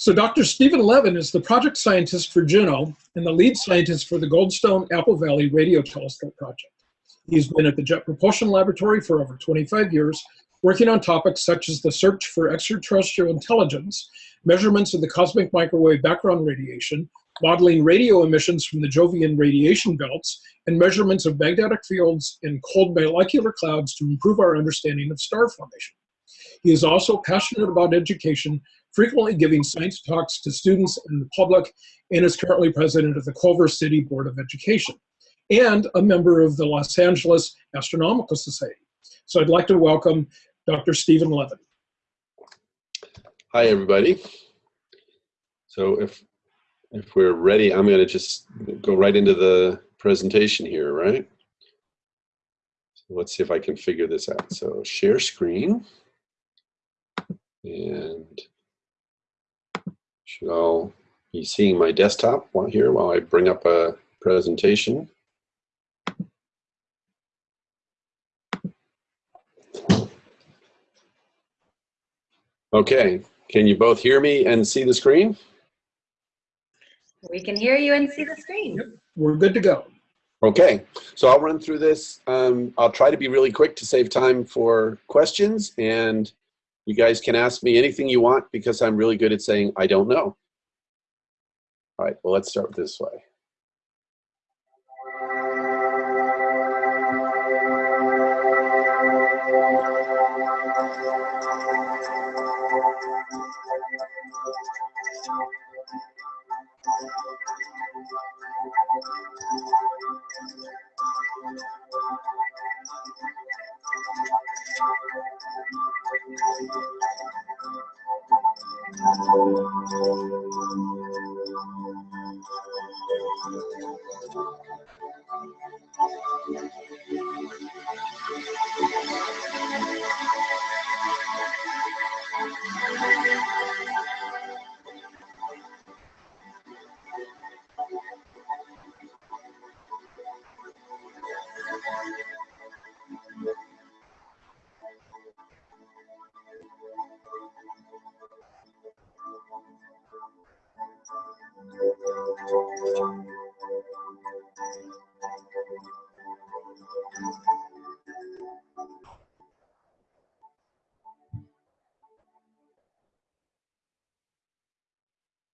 So Dr. Steven Levin is the project scientist for Juno and the lead scientist for the Goldstone Apple Valley Radio Telescope project. He's been at the Jet Propulsion Laboratory for over 25 years, working on topics such as the search for extraterrestrial intelligence, measurements of the cosmic microwave background radiation, modeling radio emissions from the Jovian radiation belts, and measurements of magnetic fields in cold molecular clouds to improve our understanding of star formation. He is also passionate about education, frequently giving science talks to students and the public, and is currently president of the Culver City Board of Education, and a member of the Los Angeles Astronomical Society. So I'd like to welcome Dr. Steven Levin. Hi, everybody. So if if we're ready, I'm going to just go right into the presentation here, right? Let's see if I can figure this out. So share screen. And should all be seeing my desktop here while I bring up a presentation. Okay, can you both hear me and see the screen? We can hear you and see the screen. Yep, we're good to go. Okay, so I'll run through this. Um, I'll try to be really quick to save time for questions, and you guys can ask me anything you want because I'm really good at saying I don't know. All right, well, let's start this way.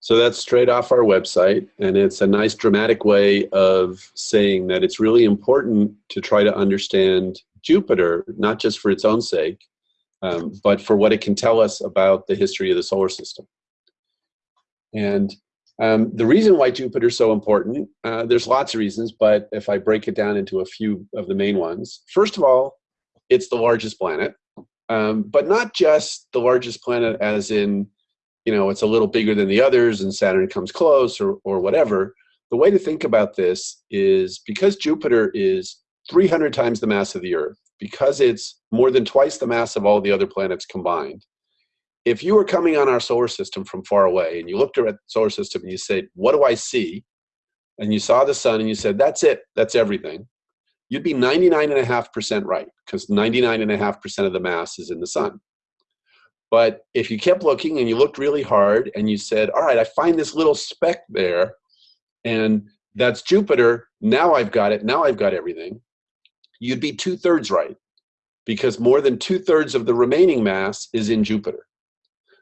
So that's straight off our website, and it's a nice dramatic way of saying that it's really important to try to understand Jupiter, not just for its own sake, um, but for what it can tell us about the history of the solar system. And um, the reason why Jupiter is so important, uh, there's lots of reasons, but if I break it down into a few of the main ones, first of all, it's the largest planet, um, but not just the largest planet as in you know, it's a little bigger than the others and Saturn comes close or, or whatever. The way to think about this is because Jupiter is 300 times the mass of the Earth, because it's more than twice the mass of all the other planets combined, if you were coming on our solar system from far away and you looked at the solar system and you said, what do I see? And you saw the sun and you said, that's it, that's everything. You'd be 99.5% right because 99.5% of the mass is in the sun. But if you kept looking and you looked really hard and you said, all right, I find this little speck there and that's Jupiter, now I've got it, now I've got everything, you'd be two thirds right because more than two thirds of the remaining mass is in Jupiter.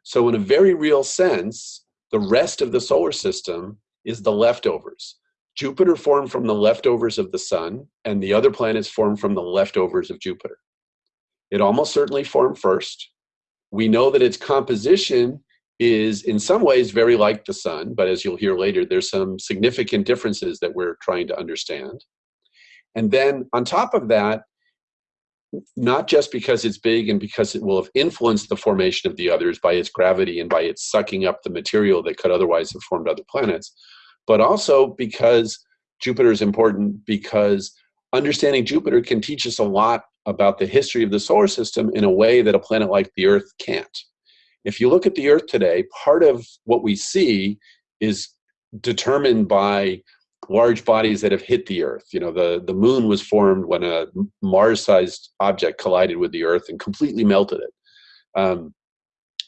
So in a very real sense, the rest of the solar system is the leftovers. Jupiter formed from the leftovers of the sun and the other planets formed from the leftovers of Jupiter. It almost certainly formed first we know that its composition is in some ways very like the sun, but as you'll hear later, there's some significant differences that we're trying to understand. And then on top of that, not just because it's big and because it will have influenced the formation of the others by its gravity and by its sucking up the material that could otherwise have formed other planets, but also because Jupiter is important because understanding Jupiter can teach us a lot about the history of the solar system in a way that a planet like the Earth can't. If you look at the Earth today, part of what we see is determined by large bodies that have hit the Earth. You know, the, the moon was formed when a Mars-sized object collided with the Earth and completely melted it. Um,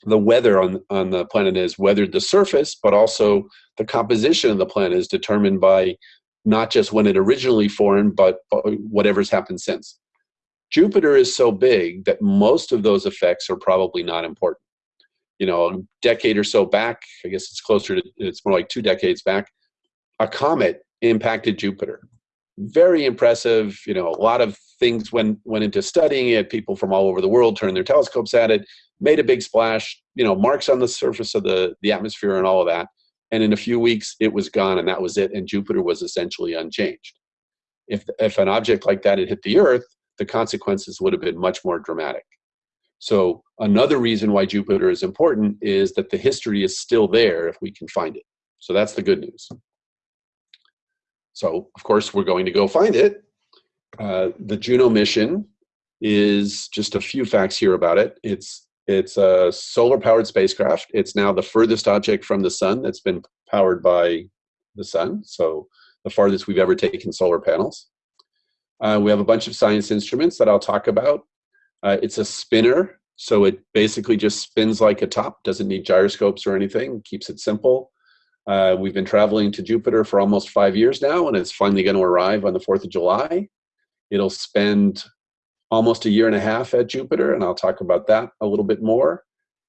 the weather on, on the planet has weathered the surface, but also the composition of the planet is determined by not just when it originally formed, but whatever's happened since. Jupiter is so big that most of those effects are probably not important. You know, a decade or so back, I guess it's closer to, it's more like two decades back, a comet impacted Jupiter. Very impressive, you know, a lot of things went, went into studying it. People from all over the world turned their telescopes at it, made a big splash, you know, marks on the surface of the, the atmosphere and all of that. And in a few weeks, it was gone and that was it. And Jupiter was essentially unchanged. If, if an object like that had hit the Earth, the consequences would have been much more dramatic. So another reason why Jupiter is important is that the history is still there if we can find it. So that's the good news. So of course we're going to go find it. Uh, the Juno mission is just a few facts here about it. It's it's a solar powered spacecraft. It's now the furthest object from the sun that's been powered by the sun. So the farthest we've ever taken solar panels. Uh, we have a bunch of science instruments that I'll talk about. Uh, it's a spinner, so it basically just spins like a top, doesn't need gyroscopes or anything, keeps it simple. Uh, we've been traveling to Jupiter for almost five years now, and it's finally going to arrive on the 4th of July. It'll spend almost a year and a half at Jupiter, and I'll talk about that a little bit more.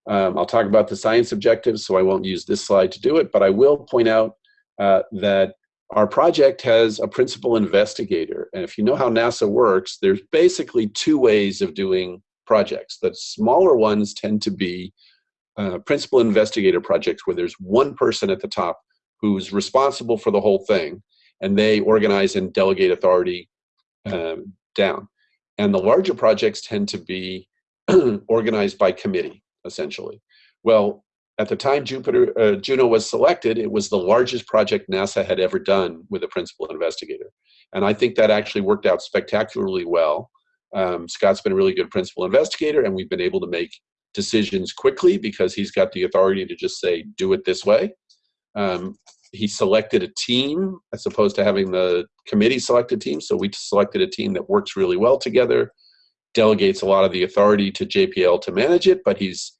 Um, I'll talk about the science objectives, so I won't use this slide to do it, but I will point out uh, that our project has a principal investigator. And if you know how NASA works, there's basically two ways of doing projects. The smaller ones tend to be uh, principal investigator projects where there's one person at the top who's responsible for the whole thing, and they organize and delegate authority um, down. And the larger projects tend to be organized by committee, essentially. Well, at the time Jupiter, uh, Juno was selected, it was the largest project NASA had ever done with a principal investigator. And I think that actually worked out spectacularly well. Um, Scott's been a really good principal investigator, and we've been able to make decisions quickly because he's got the authority to just say, do it this way. Um, he selected a team as opposed to having the committee select a team. So we selected a team that works really well together, delegates a lot of the authority to JPL to manage it, but he's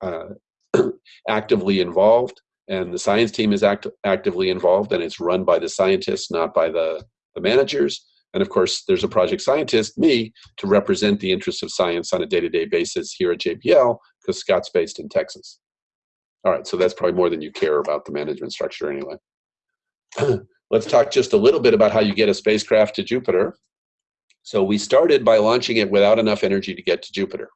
uh, actively involved and the science team is act actively involved and it's run by the scientists, not by the, the managers. And of course, there's a project scientist, me, to represent the interests of science on a day-to-day -day basis here at JPL because Scott's based in Texas. All right, so that's probably more than you care about the management structure anyway. Let's talk just a little bit about how you get a spacecraft to Jupiter. So we started by launching it without enough energy to get to Jupiter.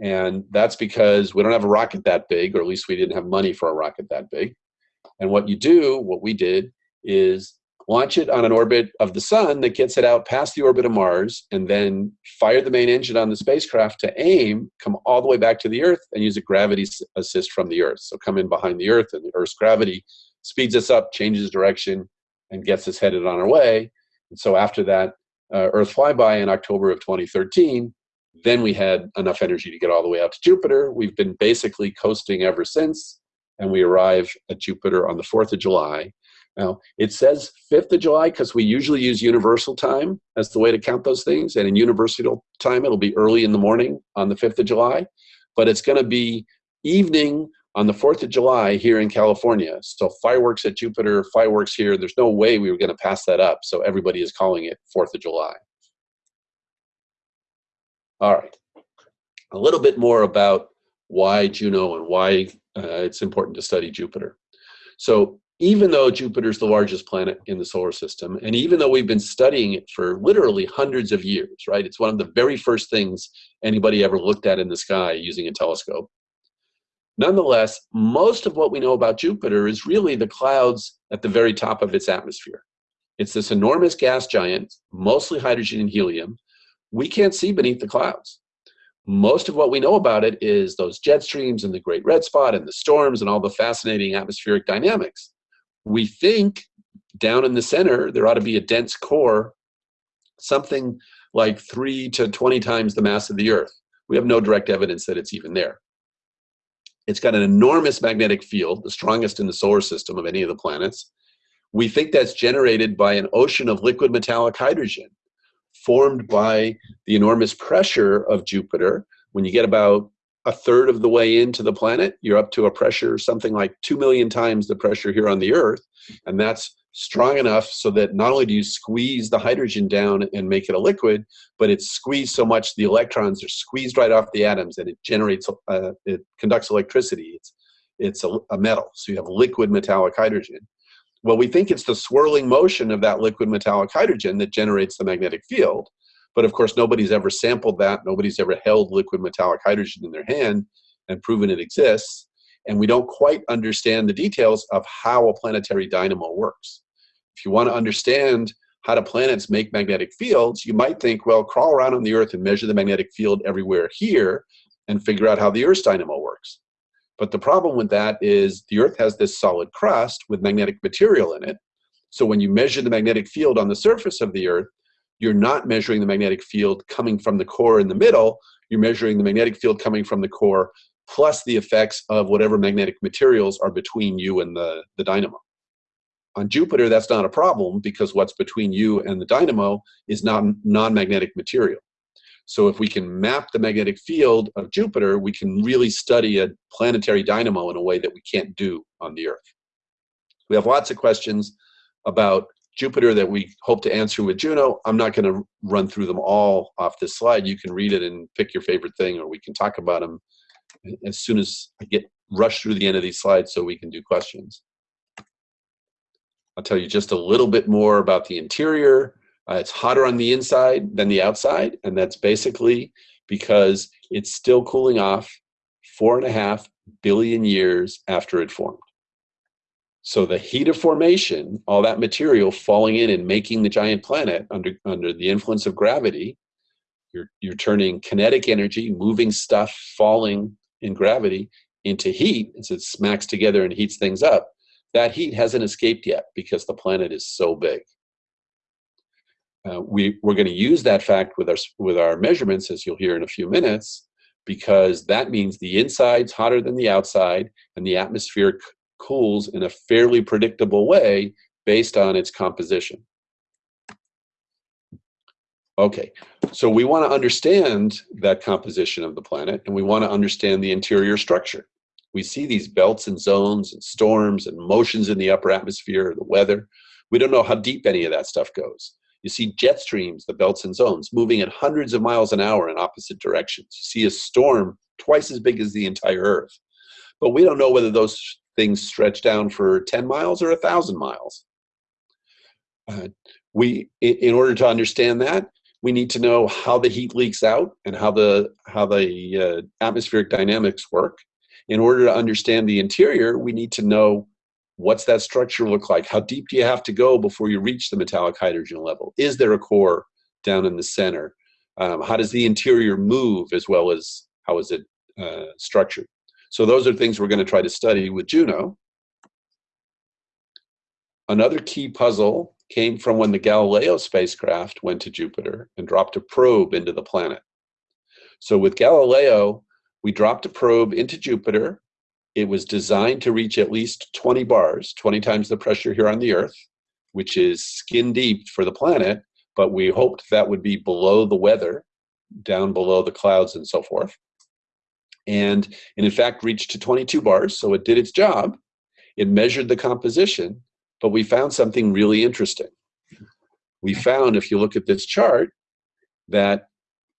And that's because we don't have a rocket that big, or at least we didn't have money for a rocket that big. And what you do, what we did, is launch it on an orbit of the sun that gets it out past the orbit of Mars, and then fire the main engine on the spacecraft to aim, come all the way back to the Earth, and use a gravity assist from the Earth. So come in behind the Earth, and the Earth's gravity speeds us up, changes direction, and gets us headed on our way. And so after that uh, Earth flyby in October of 2013, then we had enough energy to get all the way out to Jupiter. We've been basically coasting ever since, and we arrive at Jupiter on the 4th of July. Now, it says 5th of July because we usually use universal time as the way to count those things. And in universal time, it'll be early in the morning on the 5th of July, but it's going to be evening on the 4th of July here in California. So fireworks at Jupiter, fireworks here. There's no way we were going to pass that up. So everybody is calling it 4th of July. All right, a little bit more about why Juno and why uh, it's important to study Jupiter. So even though Jupiter is the largest planet in the solar system, and even though we've been studying it for literally hundreds of years, right? It's one of the very first things anybody ever looked at in the sky using a telescope. Nonetheless, most of what we know about Jupiter is really the clouds at the very top of its atmosphere. It's this enormous gas giant, mostly hydrogen and helium, we can't see beneath the clouds. Most of what we know about it is those jet streams and the great red spot and the storms and all the fascinating atmospheric dynamics. We think down in the center, there ought to be a dense core, something like three to 20 times the mass of the Earth. We have no direct evidence that it's even there. It's got an enormous magnetic field, the strongest in the solar system of any of the planets. We think that's generated by an ocean of liquid metallic hydrogen formed by the enormous pressure of Jupiter. When you get about a third of the way into the planet, you're up to a pressure something like 2 million times the pressure here on the Earth. And that's strong enough so that not only do you squeeze the hydrogen down and make it a liquid, but it's squeezed so much the electrons are squeezed right off the atoms and it generates, uh, it conducts electricity. It's, it's a, a metal, so you have liquid metallic hydrogen. Well, we think it's the swirling motion of that liquid metallic hydrogen that generates the magnetic field. But of course, nobody's ever sampled that. Nobody's ever held liquid metallic hydrogen in their hand and proven it exists. And we don't quite understand the details of how a planetary dynamo works. If you want to understand how do planets make magnetic fields, you might think, well, crawl around on the Earth and measure the magnetic field everywhere here and figure out how the Earth's dynamo works. But the problem with that is the Earth has this solid crust with magnetic material in it. So when you measure the magnetic field on the surface of the Earth, you're not measuring the magnetic field coming from the core in the middle, you're measuring the magnetic field coming from the core plus the effects of whatever magnetic materials are between you and the, the dynamo. On Jupiter, that's not a problem because what's between you and the dynamo is not non-magnetic material. So if we can map the magnetic field of Jupiter, we can really study a planetary dynamo in a way that we can't do on the Earth. We have lots of questions about Jupiter that we hope to answer with Juno. I'm not going to run through them all off this slide. You can read it and pick your favorite thing, or we can talk about them as soon as I get rushed through the end of these slides so we can do questions. I'll tell you just a little bit more about the interior. Uh, it's hotter on the inside than the outside, and that's basically because it's still cooling off four and a half billion years after it formed. So the heat of formation, all that material falling in and making the giant planet under, under the influence of gravity, you're, you're turning kinetic energy, moving stuff falling in gravity into heat as it smacks together and heats things up. That heat hasn't escaped yet because the planet is so big. Uh, we, we're going to use that fact with our, with our measurements, as you'll hear in a few minutes, because that means the inside's hotter than the outside, and the atmosphere cools in a fairly predictable way based on its composition. Okay, so we want to understand that composition of the planet, and we want to understand the interior structure. We see these belts and zones and storms and motions in the upper atmosphere, the weather. We don't know how deep any of that stuff goes. You see jet streams, the belts and zones, moving at hundreds of miles an hour in opposite directions. You see a storm twice as big as the entire Earth. But we don't know whether those things stretch down for 10 miles or a 1,000 miles. Uh, we, in order to understand that, we need to know how the heat leaks out and how the, how the uh, atmospheric dynamics work. In order to understand the interior, we need to know what's that structure look like? How deep do you have to go before you reach the metallic hydrogen level? Is there a core down in the center? Um, how does the interior move as well as how is it uh, structured? So those are things we're going to try to study with Juno. Another key puzzle came from when the Galileo spacecraft went to Jupiter and dropped a probe into the planet. So with Galileo, we dropped a probe into Jupiter. It was designed to reach at least 20 bars, 20 times the pressure here on the Earth, which is skin deep for the planet, but we hoped that would be below the weather, down below the clouds and so forth and, and in fact reached to 22 bars, so it did its job. It measured the composition, but we found something really interesting. We found, if you look at this chart, that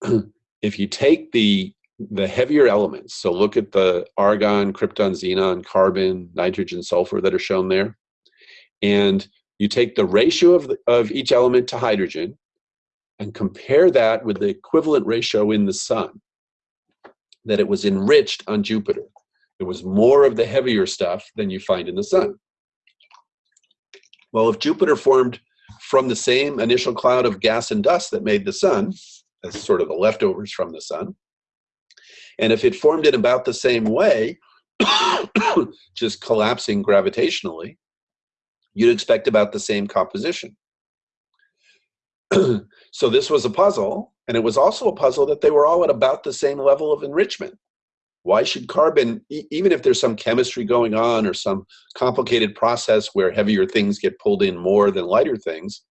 if you take the the heavier elements, so look at the argon, krypton, xenon, carbon, nitrogen, sulfur that are shown there, and you take the ratio of, the, of each element to hydrogen and compare that with the equivalent ratio in the sun that it was enriched on Jupiter. There was more of the heavier stuff than you find in the sun. Well, if Jupiter formed from the same initial cloud of gas and dust that made the sun, as sort of the leftovers from the sun, and if it formed in about the same way, just collapsing gravitationally, you'd expect about the same composition. so this was a puzzle and it was also a puzzle that they were all at about the same level of enrichment. Why should carbon, e even if there's some chemistry going on or some complicated process where heavier things get pulled in more than lighter things,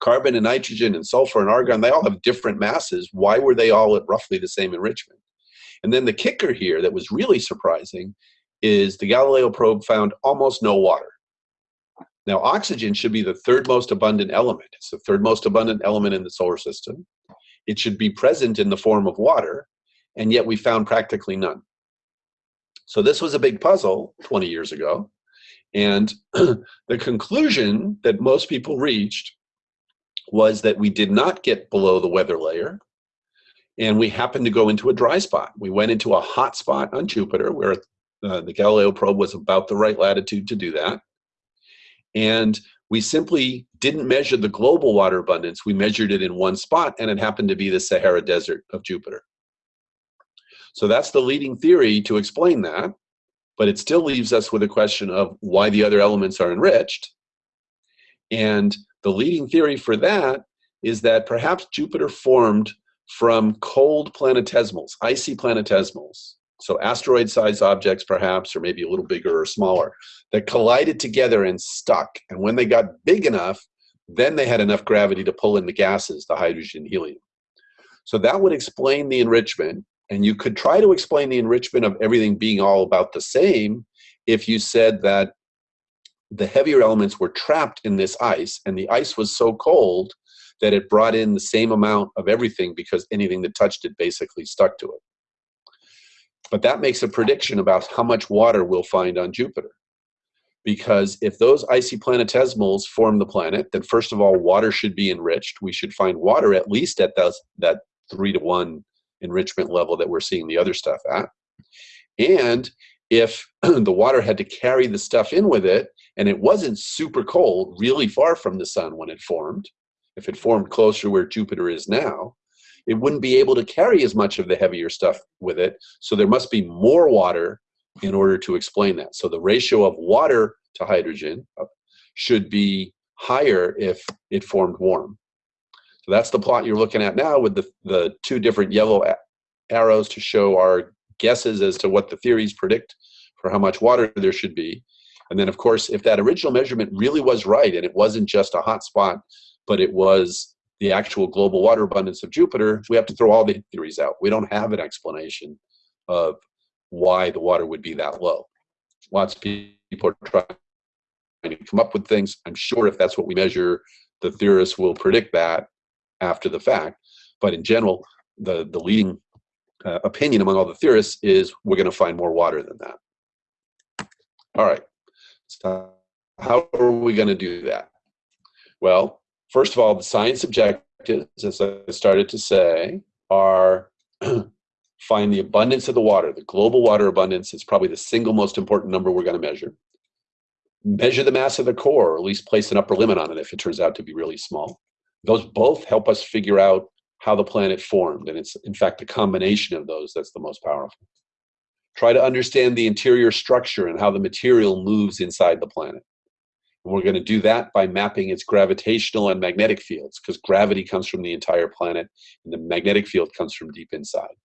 carbon and nitrogen and sulfur and argon, they all have different masses. Why were they all at roughly the same enrichment? And then the kicker here that was really surprising is the Galileo probe found almost no water. Now, oxygen should be the third most abundant element. It's the third most abundant element in the solar system. It should be present in the form of water, and yet we found practically none. So this was a big puzzle 20 years ago. And the conclusion that most people reached was that we did not get below the weather layer and we happened to go into a dry spot. We went into a hot spot on Jupiter where uh, the Galileo probe was about the right latitude to do that. And we simply didn't measure the global water abundance. We measured it in one spot, and it happened to be the Sahara Desert of Jupiter. So that's the leading theory to explain that, but it still leaves us with a question of why the other elements are enriched. And the leading theory for that is that perhaps Jupiter formed from cold planetesimals, icy planetesimals, so asteroid-sized objects perhaps, or maybe a little bigger or smaller, that collided together and stuck. And when they got big enough, then they had enough gravity to pull in the gases, the hydrogen, helium. So that would explain the enrichment. And you could try to explain the enrichment of everything being all about the same if you said that the heavier elements were trapped in this ice, and the ice was so cold that it brought in the same amount of everything because anything that touched it basically stuck to it. But that makes a prediction about how much water we'll find on Jupiter. Because if those icy planetesimals form the planet, then first of all, water should be enriched. We should find water at least at those, that three to one enrichment level that we're seeing the other stuff at. And if the water had to carry the stuff in with it, and it wasn't super cold, really far from the sun when it formed, if it formed closer where Jupiter is now, it wouldn't be able to carry as much of the heavier stuff with it. So there must be more water in order to explain that. So the ratio of water to hydrogen uh, should be higher if it formed warm. So that's the plot you're looking at now with the, the two different yellow arrows to show our guesses as to what the theories predict for how much water there should be. And then, of course, if that original measurement really was right and it wasn't just a hot spot, but it was the actual global water abundance of Jupiter, we have to throw all the theories out. We don't have an explanation of why the water would be that low. Lots of people are trying to come up with things. I'm sure if that's what we measure, the theorists will predict that after the fact. But in general, the, the leading uh, opinion among all the theorists is we're going to find more water than that. All right. So how are we going to do that? Well, first of all, the science objectives, as I started to say, are find the abundance of the water. The global water abundance is probably the single most important number we're going to measure. Measure the mass of the core, or at least place an upper limit on it if it turns out to be really small. Those both help us figure out how the planet formed, and it's in fact the combination of those that's the most powerful. Try to understand the interior structure and how the material moves inside the planet. And we're going to do that by mapping its gravitational and magnetic fields, because gravity comes from the entire planet, and the magnetic field comes from deep inside.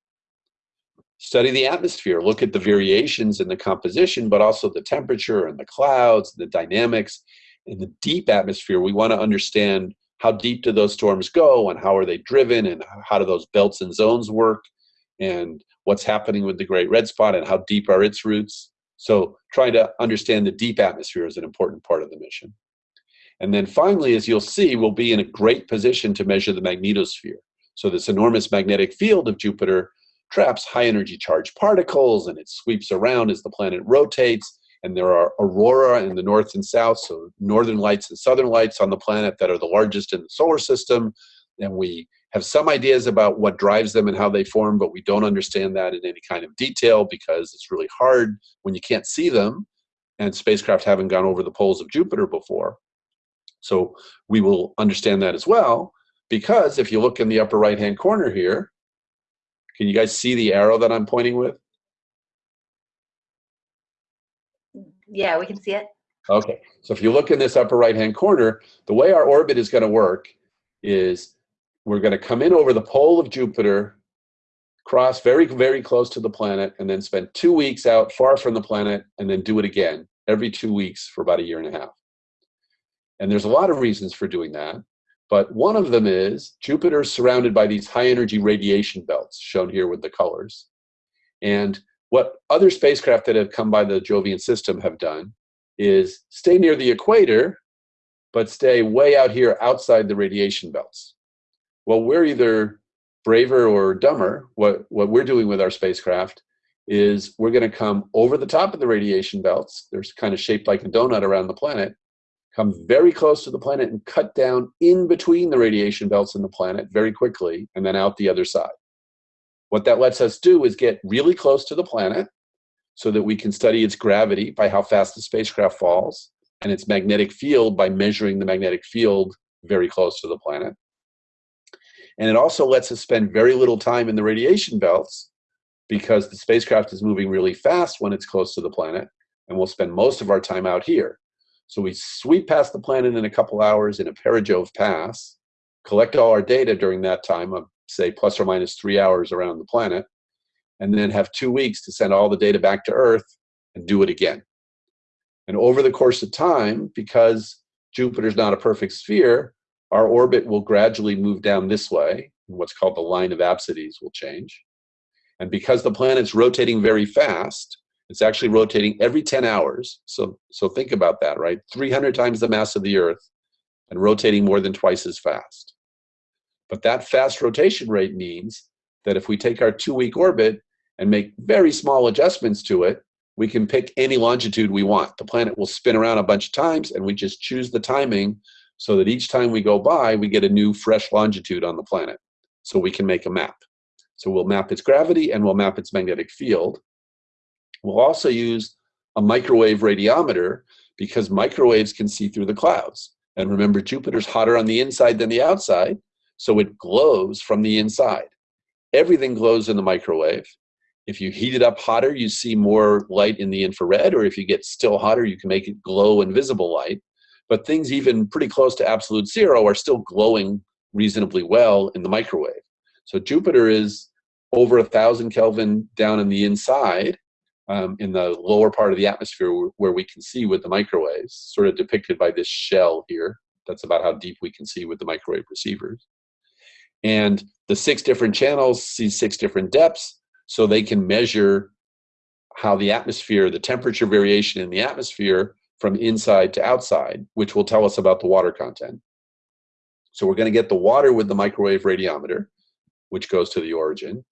Study the atmosphere, look at the variations in the composition, but also the temperature and the clouds, the dynamics. In the deep atmosphere, we want to understand how deep do those storms go and how are they driven and how do those belts and zones work and what's happening with the Great Red Spot and how deep are its roots. So trying to understand the deep atmosphere is an important part of the mission. And then finally, as you'll see, we'll be in a great position to measure the magnetosphere. So this enormous magnetic field of Jupiter traps high energy charged particles and it sweeps around as the planet rotates. And there are aurora in the north and south, so northern lights and southern lights on the planet that are the largest in the solar system. And we have some ideas about what drives them and how they form, but we don't understand that in any kind of detail because it's really hard when you can't see them and spacecraft haven't gone over the poles of Jupiter before. So we will understand that as well because if you look in the upper right hand corner here, can you guys see the arrow that I'm pointing with? Yeah, we can see it. Okay, so if you look in this upper right hand corner, the way our orbit is going to work is we're going to come in over the pole of Jupiter, cross very, very close to the planet, and then spend two weeks out far from the planet, and then do it again every two weeks for about a year and a half. And there's a lot of reasons for doing that, but one of them is Jupiter is surrounded by these high energy radiation belts, shown here with the colors. And what other spacecraft that have come by the Jovian system have done is stay near the equator, but stay way out here outside the radiation belts. Well, we're either braver or dumber. What, what we're doing with our spacecraft is we're going to come over the top of the radiation belts. They're kind of shaped like a donut around the planet. Come very close to the planet and cut down in between the radiation belts and the planet very quickly, and then out the other side. What that lets us do is get really close to the planet so that we can study its gravity by how fast the spacecraft falls and its magnetic field by measuring the magnetic field very close to the planet. And it also lets us spend very little time in the radiation belts because the spacecraft is moving really fast when it's close to the planet, and we'll spend most of our time out here. So we sweep past the planet in a couple hours in a perijove pass, collect all our data during that time of say plus or minus three hours around the planet, and then have two weeks to send all the data back to Earth and do it again. And over the course of time, because Jupiter's not a perfect sphere, our orbit will gradually move down this way. And what's called the line of apsides will change. And because the planet's rotating very fast, it's actually rotating every 10 hours. So, so think about that, right? 300 times the mass of the Earth and rotating more than twice as fast. But that fast rotation rate means that if we take our two-week orbit and make very small adjustments to it, we can pick any longitude we want. The planet will spin around a bunch of times and we just choose the timing so that each time we go by, we get a new fresh longitude on the planet. So we can make a map. So we'll map its gravity and we'll map its magnetic field. We'll also use a microwave radiometer because microwaves can see through the clouds. And remember, Jupiter's hotter on the inside than the outside, so it glows from the inside. Everything glows in the microwave. If you heat it up hotter, you see more light in the infrared, or if you get still hotter, you can make it glow in visible light. But things even pretty close to absolute zero are still glowing reasonably well in the microwave. So Jupiter is over a thousand Kelvin down in the inside, um, in the lower part of the atmosphere where we can see with the microwaves, sort of depicted by this shell here. That's about how deep we can see with the microwave receivers. And the six different channels see six different depths, so they can measure how the atmosphere, the temperature variation in the atmosphere from inside to outside, which will tell us about the water content. So we're going to get the water with the microwave radiometer, which goes to the origin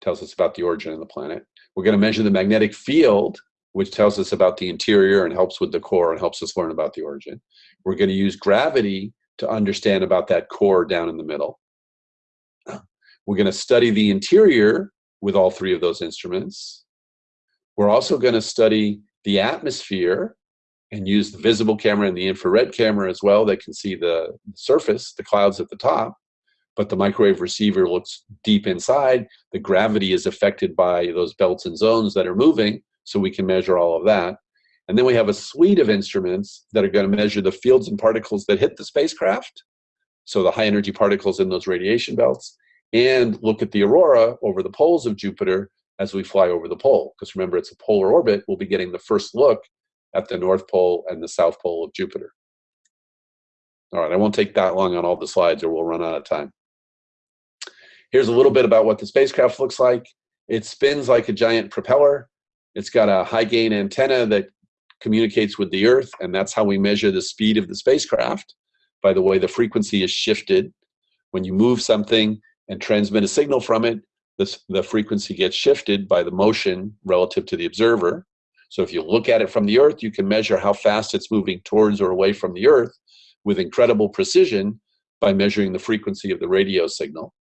tells us about the origin of the planet. We're going to measure the magnetic field, which tells us about the interior and helps with the core and helps us learn about the origin. We're going to use gravity to understand about that core down in the middle. We're going to study the interior with all three of those instruments. We're also going to study the atmosphere and use the visible camera and the infrared camera as well that can see the surface, the clouds at the top but the microwave receiver looks deep inside. The gravity is affected by those belts and zones that are moving, so we can measure all of that. And then we have a suite of instruments that are going to measure the fields and particles that hit the spacecraft, so the high energy particles in those radiation belts, and look at the aurora over the poles of Jupiter as we fly over the pole. Because remember, it's a polar orbit, we'll be getting the first look at the North Pole and the South Pole of Jupiter. All right, I won't take that long on all the slides or we'll run out of time. Here's a little bit about what the spacecraft looks like. It spins like a giant propeller. It's got a high gain antenna that communicates with the Earth, and that's how we measure the speed of the spacecraft. By the way, the frequency is shifted. When you move something and transmit a signal from it, the frequency gets shifted by the motion relative to the observer. So if you look at it from the Earth, you can measure how fast it's moving towards or away from the Earth with incredible precision by measuring the frequency of the radio signal.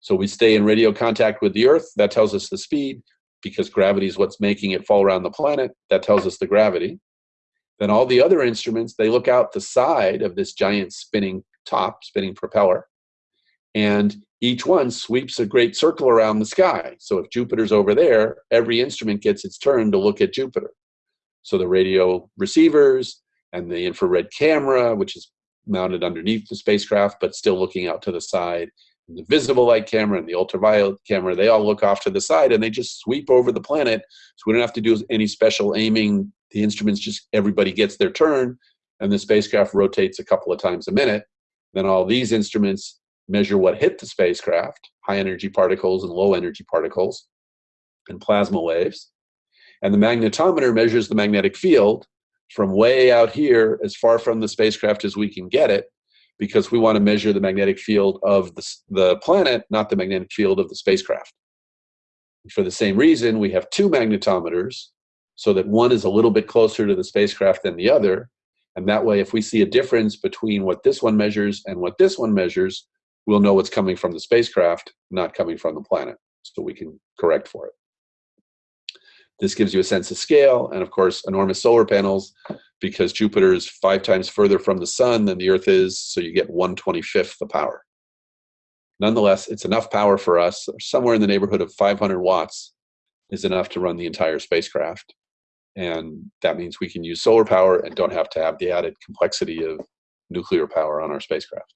So we stay in radio contact with the Earth. That tells us the speed because gravity is what's making it fall around the planet. That tells us the gravity. Then all the other instruments, they look out the side of this giant spinning top, spinning propeller, and each one sweeps a great circle around the sky. So if Jupiter's over there, every instrument gets its turn to look at Jupiter. So the radio receivers and the infrared camera, which is mounted underneath the spacecraft, but still looking out to the side, the visible light camera and the ultraviolet camera, they all look off to the side and they just sweep over the planet. So we don't have to do any special aiming. The instruments just, everybody gets their turn and the spacecraft rotates a couple of times a minute. Then all these instruments measure what hit the spacecraft, high energy particles and low energy particles. and plasma waves. And the magnetometer measures the magnetic field from way out here, as far from the spacecraft as we can get it, because we want to measure the magnetic field of the, the planet, not the magnetic field of the spacecraft. For the same reason, we have two magnetometers, so that one is a little bit closer to the spacecraft than the other. And that way, if we see a difference between what this one measures and what this one measures, we'll know what's coming from the spacecraft, not coming from the planet. So we can correct for it. This gives you a sense of scale, and of course, enormous solar panels, because Jupiter is five times further from the sun than the Earth is, so you get 125th the power. Nonetheless, it's enough power for us, somewhere in the neighborhood of 500 watts is enough to run the entire spacecraft. And that means we can use solar power and don't have to have the added complexity of nuclear power on our spacecraft.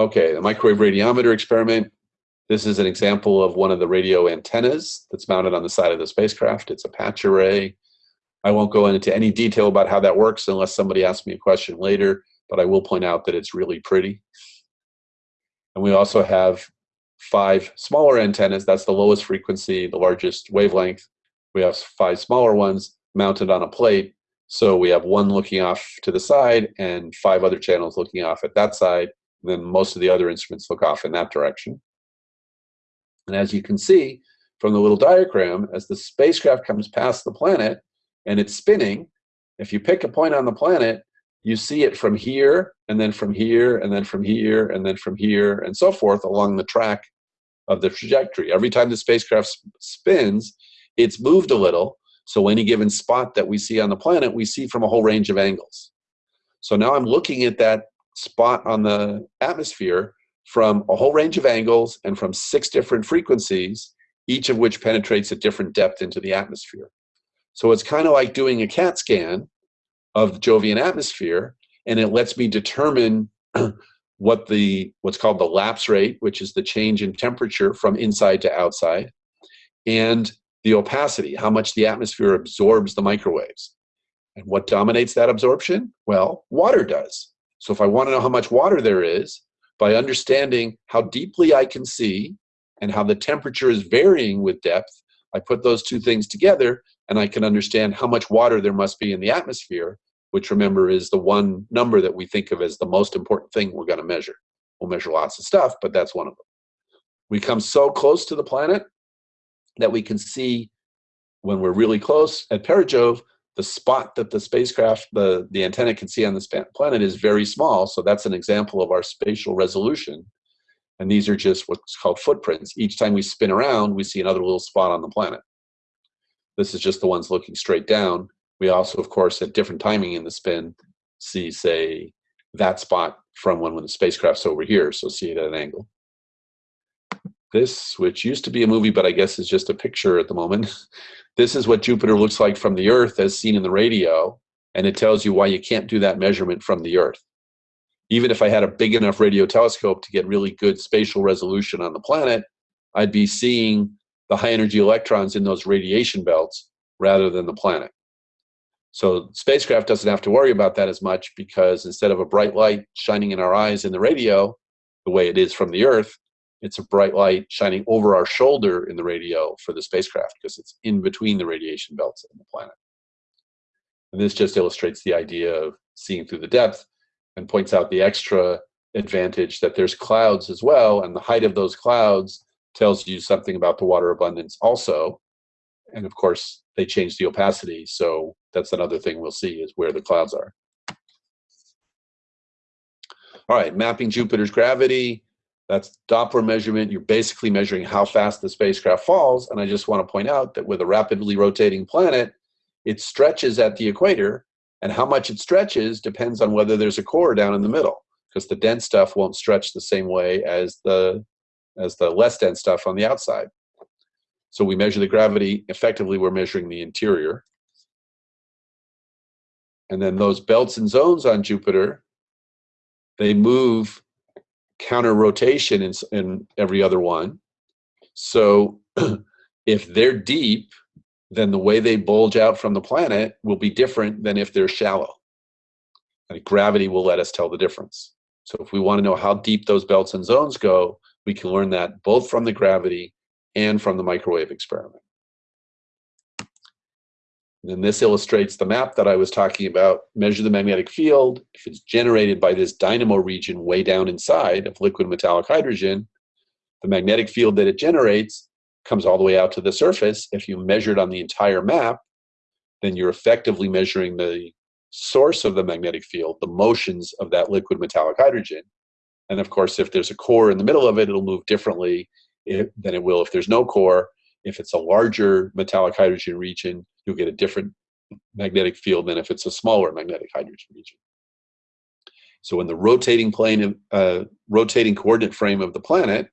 Okay, the microwave radiometer experiment. This is an example of one of the radio antennas that's mounted on the side of the spacecraft. It's a patch array. I won't go into any detail about how that works unless somebody asks me a question later, but I will point out that it's really pretty. And we also have five smaller antennas. That's the lowest frequency, the largest wavelength. We have five smaller ones mounted on a plate. So we have one looking off to the side and five other channels looking off at that side. Then most of the other instruments look off in that direction. And as you can see from the little diagram, as the spacecraft comes past the planet and it's spinning, if you pick a point on the planet, you see it from here, and then from here, and then from here, and then from here, and so forth along the track of the trajectory. Every time the spacecraft spins, it's moved a little, so any given spot that we see on the planet, we see from a whole range of angles. So now I'm looking at that spot on the atmosphere from a whole range of angles and from six different frequencies, each of which penetrates a different depth into the atmosphere. So it's kind of like doing a CAT scan of the Jovian atmosphere, and it lets me determine what the what's called the lapse rate, which is the change in temperature from inside to outside, and the opacity, how much the atmosphere absorbs the microwaves. And what dominates that absorption? Well, water does. So if I want to know how much water there is, by understanding how deeply I can see and how the temperature is varying with depth, I put those two things together and I can understand how much water there must be in the atmosphere, which remember is the one number that we think of as the most important thing we're going to measure. We'll measure lots of stuff, but that's one of them. We come so close to the planet that we can see when we're really close at Perijove, the spot that the spacecraft, the, the antenna can see on the planet is very small. So that's an example of our spatial resolution. And these are just what's called footprints. Each time we spin around, we see another little spot on the planet. This is just the ones looking straight down. We also, of course, at different timing in the spin, see, say, that spot from when, when the spacecraft's over here, so see it at an angle. This, which used to be a movie, but I guess is just a picture at the moment, this is what Jupiter looks like from the Earth as seen in the radio, and it tells you why you can't do that measurement from the Earth. Even if I had a big enough radio telescope to get really good spatial resolution on the planet, I'd be seeing the high energy electrons in those radiation belts rather than the planet. So spacecraft doesn't have to worry about that as much because instead of a bright light shining in our eyes in the radio, the way it is from the Earth, it's a bright light shining over our shoulder in the radio for the spacecraft because it's in between the radiation belts and the planet. And this just illustrates the idea of seeing through the depth and points out the extra advantage that there's clouds as well, and the height of those clouds tells you something about the water abundance also. And of course, they change the opacity, so that's another thing we'll see is where the clouds are. All right, mapping Jupiter's gravity. That's Doppler measurement. You're basically measuring how fast the spacecraft falls. And I just want to point out that with a rapidly rotating planet, it stretches at the equator. And how much it stretches depends on whether there's a core down in the middle, because the dense stuff won't stretch the same way as the as the less dense stuff on the outside. So we measure the gravity, effectively we're measuring the interior. And then those belts and zones on Jupiter, they move counter rotation in, in every other one. So if they're deep, then the way they bulge out from the planet will be different than if they're shallow. And gravity will let us tell the difference. So if we want to know how deep those belts and zones go, we can learn that both from the gravity and from the microwave experiment. And this illustrates the map that I was talking about. Measure the magnetic field. If it's generated by this dynamo region way down inside of liquid metallic hydrogen, the magnetic field that it generates comes all the way out to the surface. If you measure it on the entire map, then you're effectively measuring the source of the magnetic field, the motions of that liquid metallic hydrogen. And of course, if there's a core in the middle of it, it'll move differently eh, than it will if there's no core. If it's a larger metallic hydrogen region, you'll get a different magnetic field than if it's a smaller magnetic hydrogen region. So in the rotating plane, uh, rotating coordinate frame of the planet,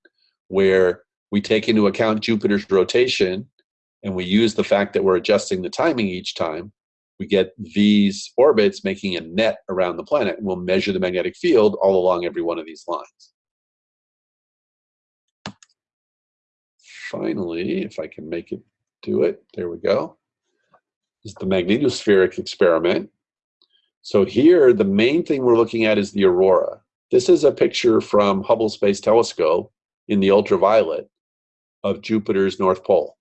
where we take into account Jupiter's rotation and we use the fact that we're adjusting the timing each time, we get these orbits making a net around the planet. And we'll measure the magnetic field all along every one of these lines. Finally, if I can make it do it, there we go, is the magnetospheric experiment. So here, the main thing we're looking at is the aurora. This is a picture from Hubble Space Telescope in the ultraviolet of Jupiter's North Pole.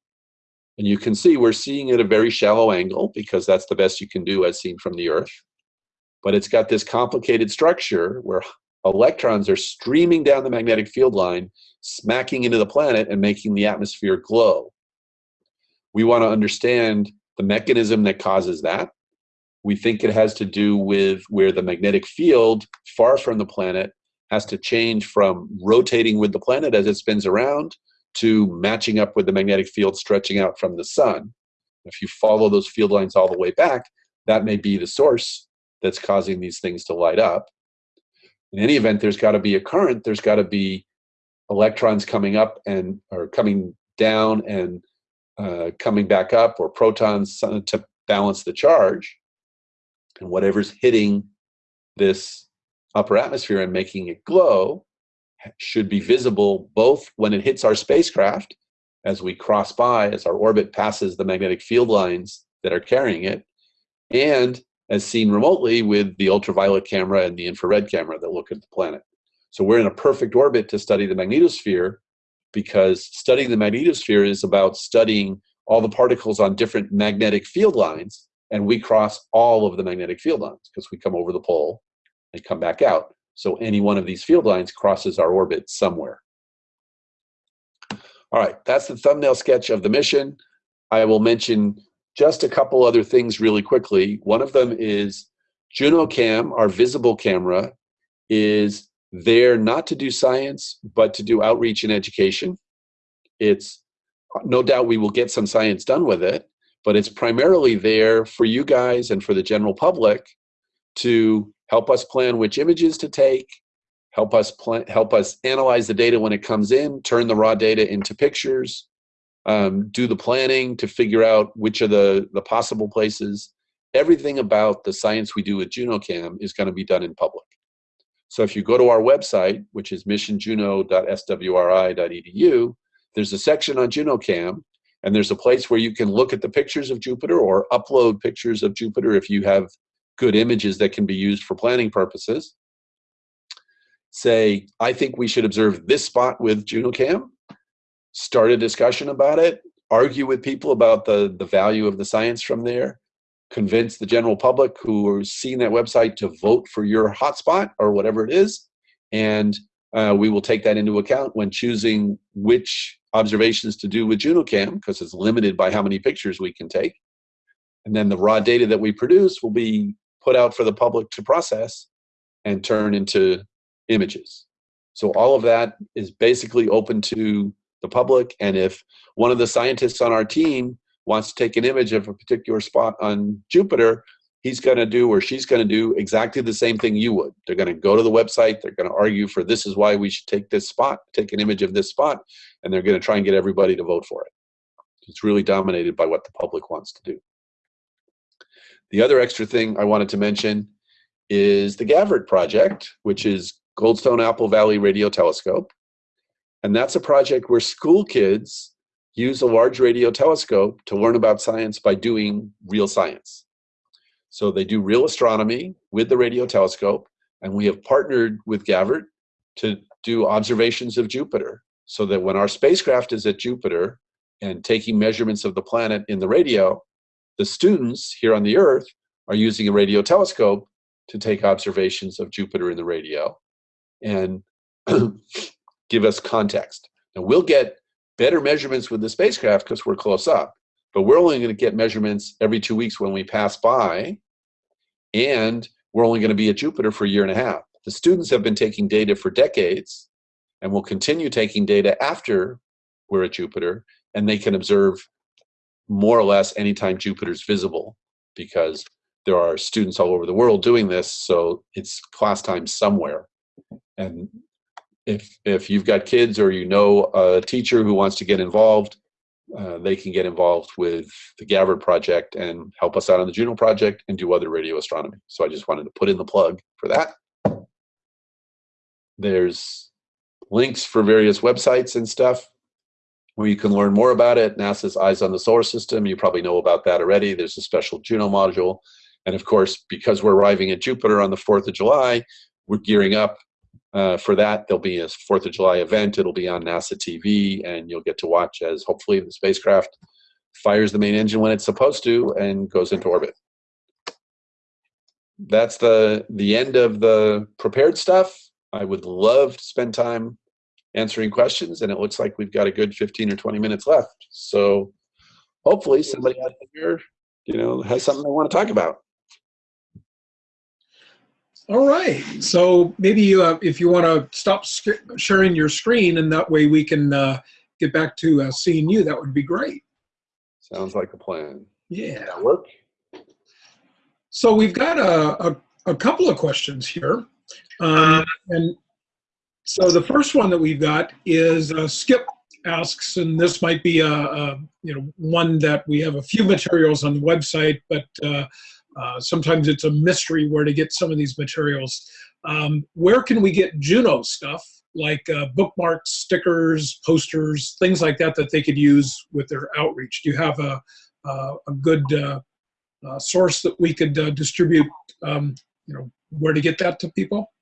And you can see we're seeing at a very shallow angle because that's the best you can do as seen from the Earth. But it's got this complicated structure where electrons are streaming down the magnetic field line, smacking into the planet and making the atmosphere glow. We want to understand the mechanism that causes that. We think it has to do with where the magnetic field far from the planet has to change from rotating with the planet as it spins around to matching up with the magnetic field stretching out from the sun. If you follow those field lines all the way back, that may be the source that's causing these things to light up. In any event, there's got to be a current, there's got to be electrons coming up and or coming down and uh, coming back up or protons to balance the charge. And whatever's hitting this upper atmosphere and making it glow should be visible both when it hits our spacecraft as we cross by, as our orbit passes the magnetic field lines that are carrying it, and as seen remotely with the ultraviolet camera and the infrared camera that look at the planet. So we're in a perfect orbit to study the magnetosphere because studying the magnetosphere is about studying all the particles on different magnetic field lines, and we cross all of the magnetic field lines because we come over the pole and come back out. So any one of these field lines crosses our orbit somewhere. All right, that's the thumbnail sketch of the mission. I will mention just a couple other things really quickly. One of them is JunoCam, our visible camera, is there not to do science, but to do outreach and education. It's no doubt we will get some science done with it, but it's primarily there for you guys and for the general public to help us plan which images to take, help us plan, help us analyze the data when it comes in, turn the raw data into pictures, um, do the planning to figure out which are the, the possible places. Everything about the science we do with JunoCam is going to be done in public. So if you go to our website, which is missionjuno.swri.edu, there's a section on JunoCam, and there's a place where you can look at the pictures of Jupiter or upload pictures of Jupiter if you have good images that can be used for planning purposes. Say, I think we should observe this spot with JunoCam, start a discussion about it, argue with people about the, the value of the science from there, convince the general public who are seeing that website to vote for your hotspot or whatever it is, and uh, we will take that into account when choosing which observations to do with JunoCam because it's limited by how many pictures we can take. And then the raw data that we produce will be put out for the public to process and turn into images. So all of that is basically open to the public. And if one of the scientists on our team wants to take an image of a particular spot on Jupiter, he's going to do or she's going to do exactly the same thing you would. They're going to go to the website, they're going to argue for this is why we should take this spot, take an image of this spot, and they're going to try and get everybody to vote for it. It's really dominated by what the public wants to do. The other extra thing I wanted to mention is the GAVRT project, which is Goldstone Apple Valley Radio Telescope. And that's a project where school kids use a large radio telescope to learn about science by doing real science. So they do real astronomy with the radio telescope, and we have partnered with GAVRT to do observations of Jupiter. so that when our spacecraft is at Jupiter and taking measurements of the planet in the radio, the students here on the Earth are using a radio telescope to take observations of Jupiter in the radio and give us context. And we'll get better measurements with the spacecraft because we're close up, but we're only going to get measurements every two weeks when we pass by, and we're only going to be at Jupiter for a year and a half. The students have been taking data for decades and will continue taking data after we're at Jupiter, and they can observe more or less anytime Jupiter's visible because there are students all over the world doing this, so it's class time somewhere. And if if you've got kids or you know a teacher who wants to get involved, uh, they can get involved with the GAVRT project and help us out on the Juno project and do other radio astronomy. So I just wanted to put in the plug for that. There's links for various websites and stuff where you can learn more about it. NASA's Eyes on the Solar System, you probably know about that already. There's a special Juno module. And of course, because we're arriving at Jupiter on the 4th of July, we're gearing up uh, for that. There'll be a 4th of July event. It'll be on NASA TV, and you'll get to watch as hopefully the spacecraft fires the main engine when it's supposed to and goes into orbit. That's the, the end of the prepared stuff. I would love to spend time answering questions, and it looks like we've got a good 15 or 20 minutes left. So hopefully somebody out here, you know, has something they want to talk about. All right. So maybe uh, if you want to stop sharing your screen, and that way we can uh, get back to uh, seeing you, that would be great. Sounds like a plan. Yeah. Work. So we've got a, a, a couple of questions here. Um, and so the first one that we've got is uh, Skip asks, and this might be a, a, you know one that we have a few materials on the website, but uh, uh, sometimes it's a mystery where to get some of these materials. Um, where can we get Juno stuff like uh, bookmarks, stickers, posters, things like that that they could use with their outreach? Do you have a, a, a good uh, uh, source that we could distribute? Um, you know, where to get that to people?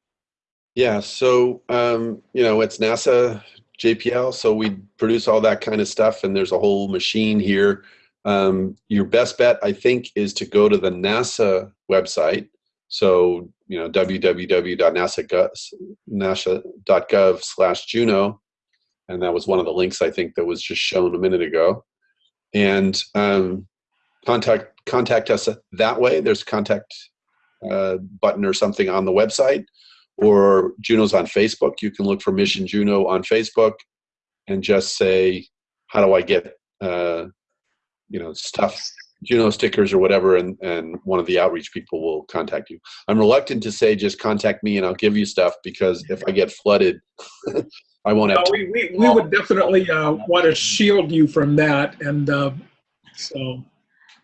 Yeah, so um, you know it's NASA JPL, so we produce all that kind of stuff, and there's a whole machine here. Um, your best bet, I think, is to go to the NASA website. So you know www.nasa.gov/juno, and that was one of the links I think that was just shown a minute ago. And um, contact contact us that way. There's a contact uh, button or something on the website or Juno's on Facebook. You can look for Mission Juno on Facebook and just say, how do I get, uh, you know, stuff, Juno stickers or whatever, and, and one of the outreach people will contact you. I'm reluctant to say just contact me and I'll give you stuff because if I get flooded, I won't have no, we, we, we, would definitely uh, want to shield you from that. And uh, so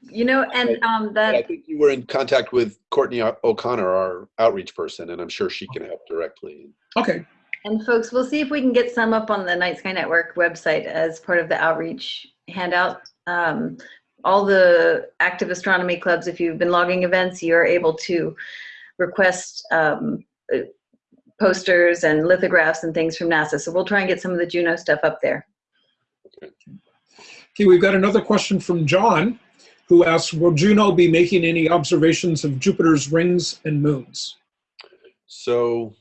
you know, and um, that. I think you were in contact with Courtney O'Connor, our outreach person, and I'm sure she can help directly. Okay. And folks, we'll see if we can get some up on the Night Sky Network website as part of the outreach handout. Um, all the active astronomy clubs, if you've been logging events, you're able to request um, posters and lithographs and things from NASA. So we'll try and get some of the Juno stuff up there. Okay, okay we've got another question from John who asks, will Juno be making any observations of Jupiter's rings and moons? So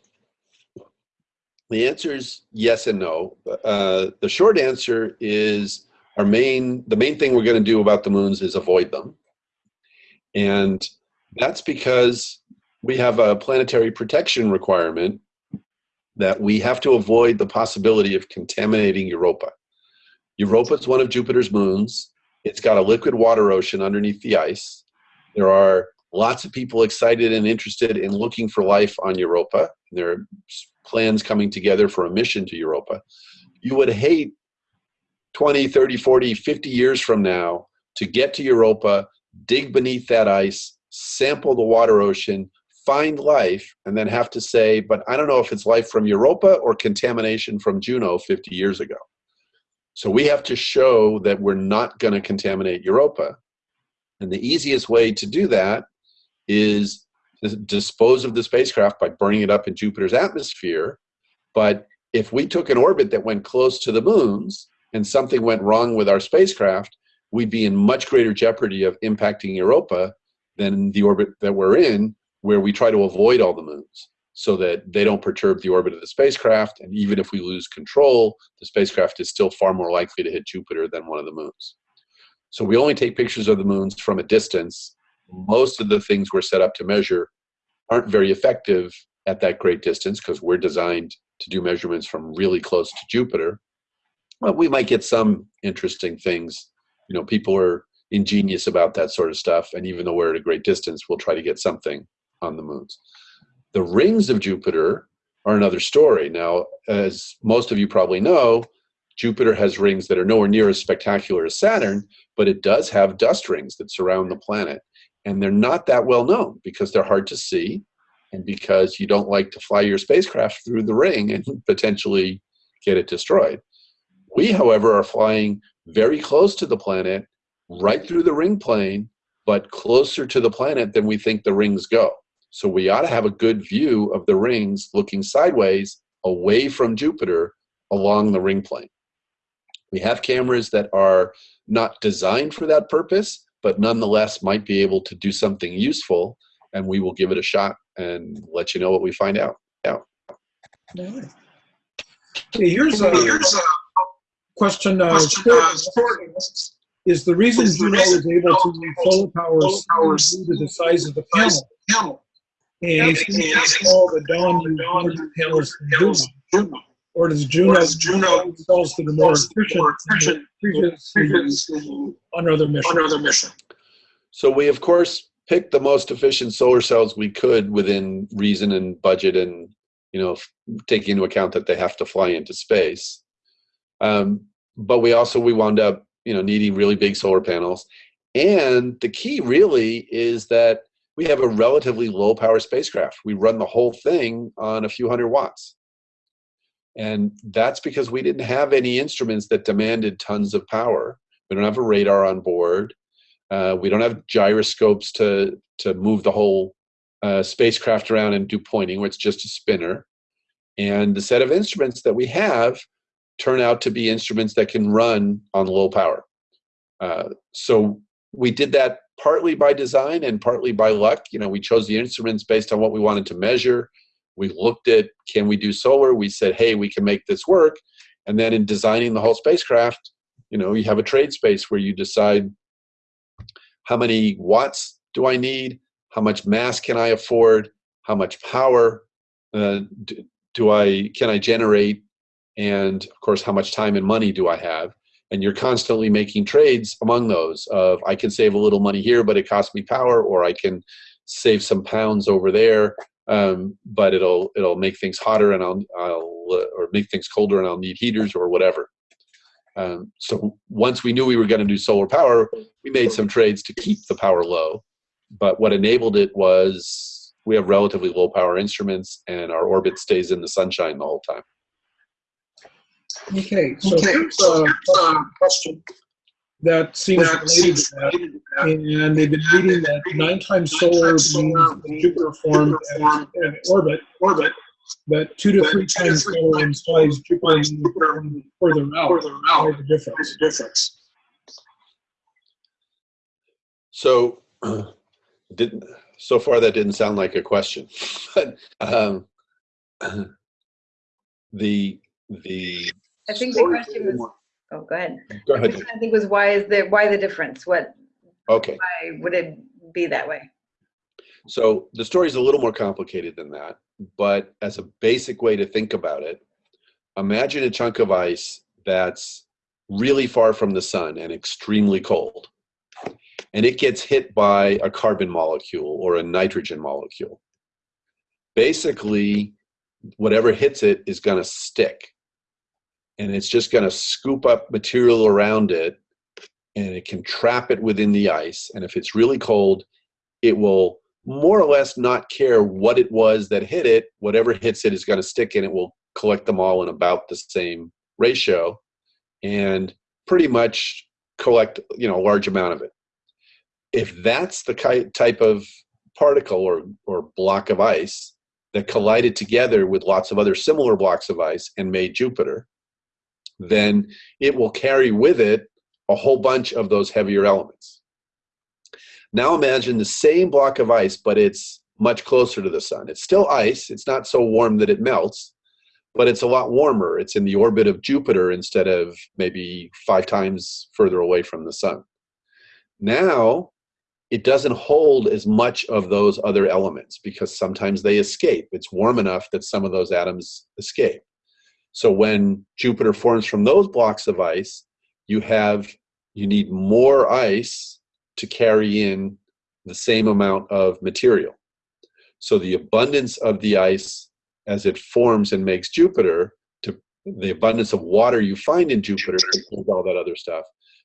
the answer is yes and no. Uh, the short answer is our main, the main thing we're gonna do about the moons is avoid them. And that's because we have a planetary protection requirement that we have to avoid the possibility of contaminating Europa. Europa is one of Jupiter's moons. It's got a liquid water ocean underneath the ice. There are lots of people excited and interested in looking for life on Europa. There are plans coming together for a mission to Europa. You would hate 20, 30, 40, 50 years from now to get to Europa, dig beneath that ice, sample the water ocean, find life, and then have to say, but I don't know if it's life from Europa or contamination from Juno 50 years ago. So we have to show that we're not going to contaminate Europa. And the easiest way to do that is to dispose of the spacecraft by burning it up in Jupiter's atmosphere. But if we took an orbit that went close to the moons and something went wrong with our spacecraft, we'd be in much greater jeopardy of impacting Europa than the orbit that we're in, where we try to avoid all the moons so that they don't perturb the orbit of the spacecraft. And even if we lose control, the spacecraft is still far more likely to hit Jupiter than one of the moons. So we only take pictures of the moons from a distance. Most of the things we're set up to measure aren't very effective at that great distance because we're designed to do measurements from really close to Jupiter. But we might get some interesting things. You know, people are ingenious about that sort of stuff. And even though we're at a great distance, we'll try to get something on the moons. The rings of Jupiter are another story. Now, as most of you probably know, Jupiter has rings that are nowhere near as spectacular as Saturn, but it does have dust rings that surround the planet. And they're not that well known because they're hard to see and because you don't like to fly your spacecraft through the ring and potentially get it destroyed. We, however, are flying very close to the planet, right through the ring plane, but closer to the planet than we think the rings go. So we ought to have a good view of the rings looking sideways away from Jupiter along the ring plane. We have cameras that are not designed for that purpose, but nonetheless might be able to do something useful, and we will give it a shot and let you know what we find out. out. Okay, here's a, Here's a question. Uh, question. uh, is the reason is the Juno reason was able to Juno use solar power solar power due to the size of the size panel? Camel. And And since all the Dawn use larger panels than Juno, Juno. or does Juno Or Juno use cells that are more More efficient efficient than previous on other missions? on other mission. So we, of course, picked the most efficient solar cells we could within reason and budget and, you know, f- taking into account that they have to fly into space. Um, but we also, we wound up, you know, needing really big solar panels. And the key really is that we have a relatively low power spacecraft. We run the whole thing on a few hundred watts. And that's because we didn't have any instruments that demanded tons of power. We don't have a radar on board. Uh, we don't have gyroscopes to to move the whole uh, spacecraft around and do pointing, where it's just a spinner. And the set of instruments that we have turn out to be instruments that can run on low power. Uh, so we did that partly by design and partly by luck. You know, we chose the instruments based on what we wanted to measure. We looked at can we do solar? We said, hey, we can make this work. And then in designing the whole spacecraft, you know, you have a trade space where you decide how many watts do I need? How much mass can I afford? How much power uh, do, do I can I generate? And of course, how much time and money do I have? And you're constantly making trades among those of I can save a little money here, but it costs me power, or I can save some pounds over there, um, but it'll it'll make things hotter and I'll I'll uh, or make things colder and I'll need heaters or whatever. Um, so once we knew we were going to do solar power, we made some trades to keep the power low. But what enabled it was we have relatively low power instruments and our orbit stays in the sunshine the whole time. Okay, so Okay, here's a here's question that seems that related to that. that. And they've been reading that nine times solar means that Jupiter formed as an orbit, Orbit but two to three times solar times implies Jupiter implies being formed further out. further out. What's the difference? What's the difference? So didn't so far that didn't sound like a question, but um, the the I think the question was, oh, go ahead. go ahead. I think was why is the, why the difference? What, Okay. why would it be that way? So the story is a little more complicated than that, but as a basic way to think about it, imagine a chunk of ice that's really far from the sun and extremely cold. And it gets hit by a carbon molecule or a nitrogen molecule. Basically, whatever hits it is going to stick. And it's just going to scoop up material around it and it can trap it within the ice. And if it's really cold, it will more or less not care what it was that hit it. Whatever hits it is going to stick and it will collect them all in about the same ratio and pretty much collect you know a large amount of it. If that's the type of particle or, or block of ice, that collided together with lots of other similar blocks of ice and made Jupiter, then it will carry with it a whole bunch of those heavier elements. Now imagine the same block of ice, but it's much closer to the sun. It's still ice. It's not so warm that it melts, but it's a lot warmer. It's in the orbit of Jupiter instead of maybe five times further away from the sun. Now, it doesn't hold as much of those other elements because sometimes they escape. It's warm enough that some of those atoms escape. So when Jupiter forms from those blocks of ice, you have you need more ice to carry in the same amount of material. So the abundance of the ice as it forms and makes Jupiter, to the abundance of water you find in Jupiter, all that other stuff,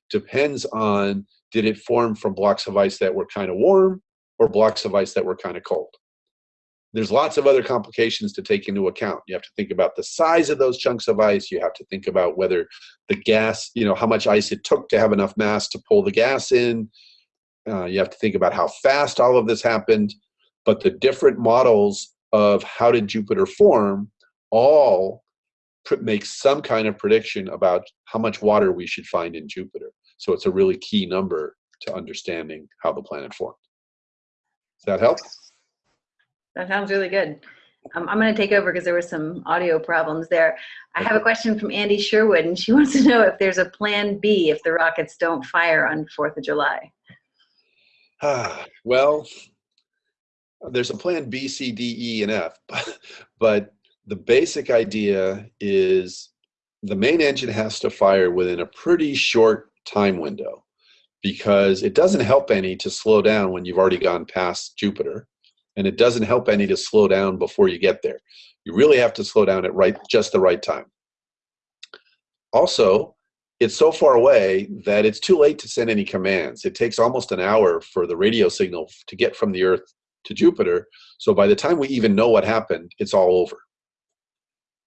depends on did it form from blocks of ice that were kind of warm or blocks of ice that were kind of cold. There's lots of other complications to take into account. You have to think about the size of those chunks of ice. You have to think about whether the gas, you know, how much ice it took to have enough mass to pull the gas in. Uh, you have to think about how fast all of this happened. But the different models of how did Jupiter form all make some kind of prediction about how much water we should find in Jupiter. So it's a really key number to understanding how the planet formed. Does that help? That sounds really good. Um, I'm going to take over because there were some audio problems there. I have a question from Andy Sherwood, and she wants to know if there's a plan B if the rockets don't fire on 4th of July. well, there's a plan B, C, D, E, and F, but, but the basic idea is the main engine has to fire within a pretty short time window because it doesn't help any to slow down when you've already gone past Jupiter and it doesn't help any to slow down before you get there. You really have to slow down at right just the right time. Also, it's so far away that it's too late to send any commands. It takes almost an hour for the radio signal to get from the Earth to Jupiter. So by the time we even know what happened, it's all over.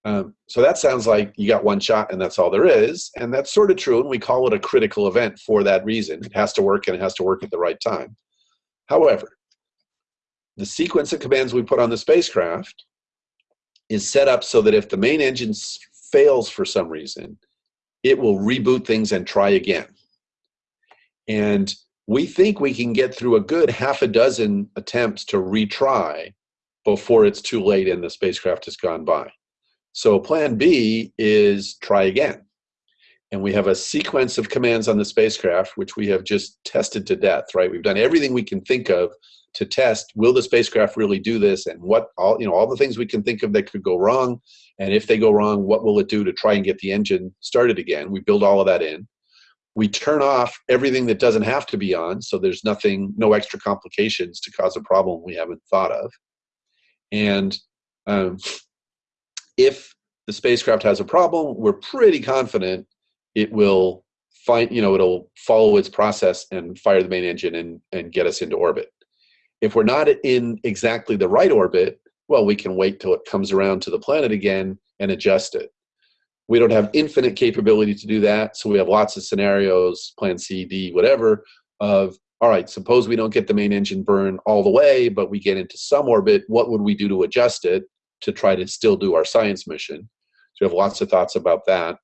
Um, so that sounds like you got one shot and that's all there is. And that's sort of true. And we call it a critical event for that reason. It has to work and it has to work at the right time. However, the sequence of commands we put on the spacecraft is set up so that if the main engine fails for some reason, it will reboot things and try again. And we think we can get through a good half a dozen attempts to retry before it's too late and the spacecraft has gone by. So plan B is try again. And we have a sequence of commands on the spacecraft, which we have just tested to death, right? We've done everything we can think of to test, will the spacecraft really do this? And what all, you know, all the things we can think of that could go wrong. And if they go wrong, what will it do to try and get the engine started again? We build all of that in. We turn off everything that doesn't have to be on. So there's nothing, no extra complications to cause a problem we haven't thought of. And um, if the spacecraft has a problem, we're pretty confident it will find, you know, it'll follow its process and fire the main engine and, and get us into orbit. If we're not in exactly the right orbit, well, we can wait till it comes around to the planet again and adjust it. We don't have infinite capability to do that, so we have lots of scenarios, plan C, D, whatever, of, all right, suppose we don't get the main engine burn all the way, but we get into some orbit, what would we do to adjust it to try to still do our science mission? So we have lots of thoughts about that.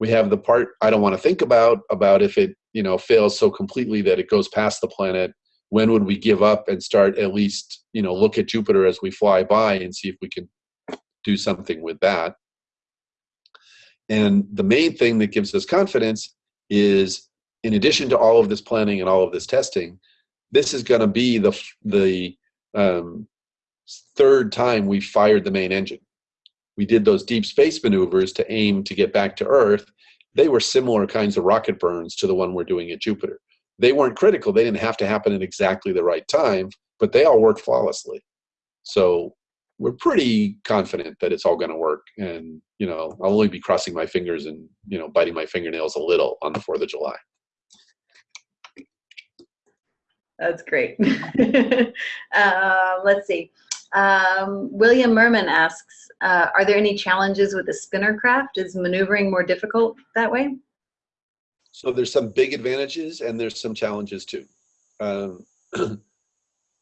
We have the part I don't want to think about, about if it you know fails so completely that it goes past the planet, when would we give up and start at least you know look at Jupiter as we fly by and see if we can do something with that. And the main thing that gives us confidence is in addition to all of this planning and all of this testing, this is going to be the the um, third time we fired the main engine. We did those deep space maneuvers to aim to get back to Earth. They were similar kinds of rocket burns to the one we're doing at Jupiter. They weren't critical. They didn't have to happen at exactly the right time, but they all worked flawlessly. So we're pretty confident that it's all going to work. And, you know, I'll only be crossing my fingers and, you know, biting my fingernails a little on the 4th of July. That's great. uh, let's see. Um, William Merman asks, uh, are there any challenges with the spinner craft? Is maneuvering more difficult that way? So there's some big advantages and there's some challenges too. Um,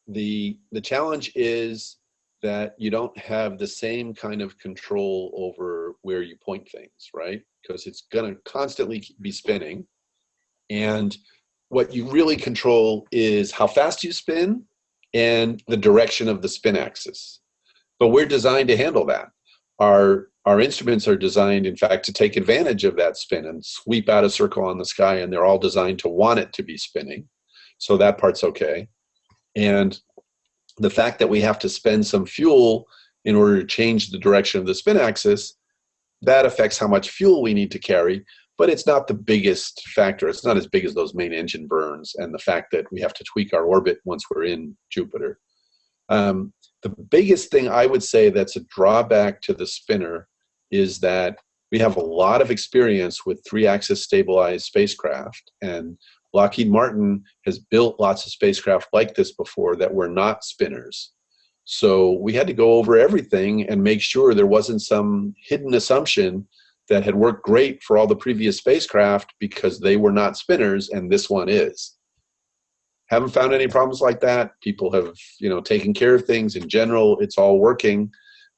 the the challenge is that you don't have the same kind of control over where you point things, right? Because it's going to constantly be spinning. And what you really control is how fast you spin and the direction of the spin axis. But we're designed to handle that. Our, our instruments are designed, in fact, to take advantage of that spin and sweep out a circle on the sky, and they're all designed to want it to be spinning. So that part's okay. And the fact that we have to spend some fuel in order to change the direction of the spin axis, that affects how much fuel we need to carry, but it's not the biggest factor. It's not as big as those main engine burns and the fact that we have to tweak our orbit once we're in Jupiter. Um, the biggest thing I would say that's a drawback to the spinner is that we have a lot of experience with three-axis stabilized spacecraft and Lockheed Martin has built lots of spacecraft like this before that were not spinners. So we had to go over everything and make sure there wasn't some hidden assumption that had worked great for all the previous spacecraft because they were not spinners and this one is. Haven't found any problems like that. People have, you know, taken care of things. In general, it's all working.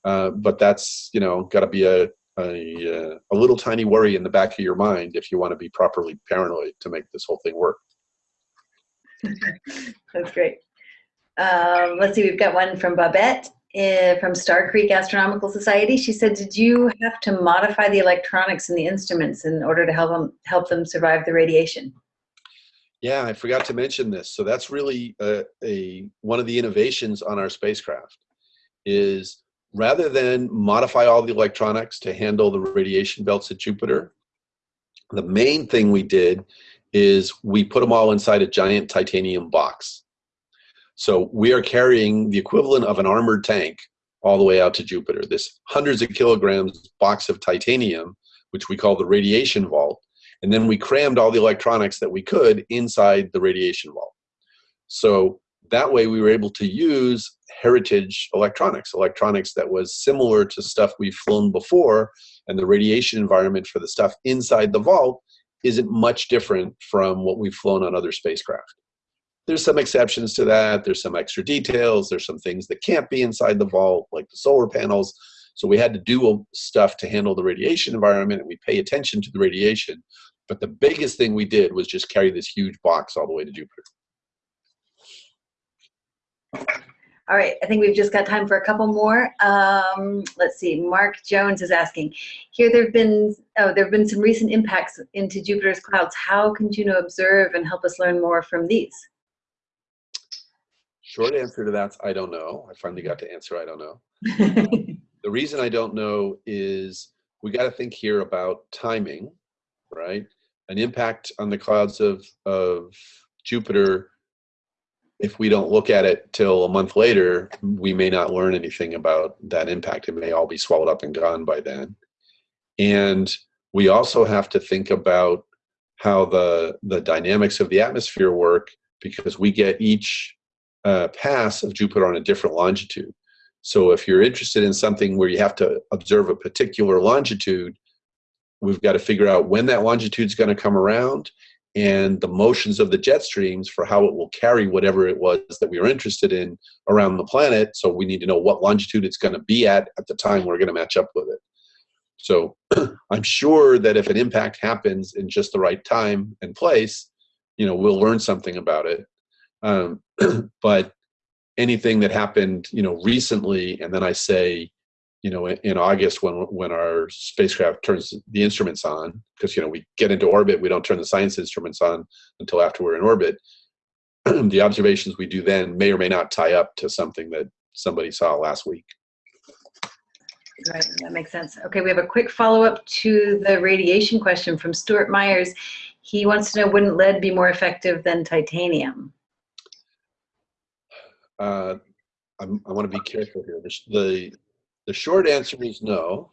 Uh, but that's, you know, got to be a, a, uh, a little tiny worry in the back of your mind if you want to be properly paranoid to make this whole thing work. That's great. Um, let's see, we've got one from Babette uh, from Star Creek Astronomical Society. She said, did you have to modify the electronics in the instruments in order to help them, help them survive the radiation? Yeah, I forgot to mention this. So that's really a, a one of the innovations on our spacecraft is rather than modify all the electronics to handle the radiation belts at Jupiter, the main thing we did is we put them all inside a giant titanium box. So we are carrying the equivalent of an armored tank all the way out to Jupiter. This hundreds of kilograms box of titanium, which we call the radiation vault, and then we crammed all the electronics that we could inside the radiation vault. So that way we were able to use heritage electronics, electronics that was similar to stuff we've flown before, and the radiation environment for the stuff inside the vault isn't much different from what we've flown on other spacecraft. There's some exceptions to that. There's some extra details. There's some things that can't be inside the vault, like the solar panels. So we had to do stuff to handle the radiation environment, and we pay attention to the radiation. But the biggest thing we did was just carry this huge box all the way to Jupiter. All right, I think we've just got time for a couple more. Um, let's see, Mark Jones is asking, here there have been, oh, there have been some recent impacts into Jupiter's clouds. How can Juno observe and help us learn more from these? Short answer to that, I don't know. I finally got to answer, I don't know. the reason I don't know is we got to think here about timing, right? An impact on the clouds of, of Jupiter if we don't look at it till a month later, we may not learn anything about that impact. It may all be swallowed up and gone by then. And we also have to think about how the, the dynamics of the atmosphere work because we get each uh, pass of Jupiter on a different longitude. So if you're interested in something where you have to observe a particular longitude, we've got to figure out when that longitude is going to come around and the motions of the jet streams for how it will carry whatever it was that we were interested in around the planet. So we need to know what longitude it's going to be at at the time we're going to match up with it. So I'm sure that if an impact happens in just the right time and place, you know, we'll learn something about it. Um, but anything that happened, you know, recently, and then I say, you know, in, August when when our spacecraft turns the instruments on, because you know we get into orbit, we don't turn the science instruments on until after we're in orbit. the observations we do then may or may not tie up to something that somebody saw last week. Right, that makes sense. Okay, we have a quick follow-up to the radiation question from Stuart Myers. He wants to know, wouldn't lead be more effective than titanium? Uh, i want to be careful here. The, the short answer is no.